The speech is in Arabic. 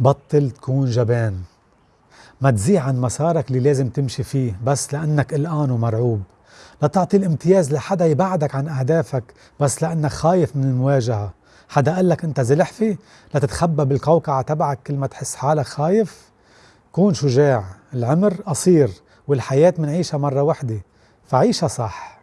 بطل تكون جبان. ما تزيع عن مسارك اللي لازم تمشي فيه بس لأنك قلقان ومرعوب. لا تعطي الامتياز لحدا يبعدك عن أهدافك بس لأنك خايف من المواجهة. حدا قال لك أنت زلحفي لا تتخبى بالقوقعة تبعك كل ما تحس حالك خايف؟ كون شجاع العمر قصير والحياة منعيشها مرة وحدة. فعيشها صح.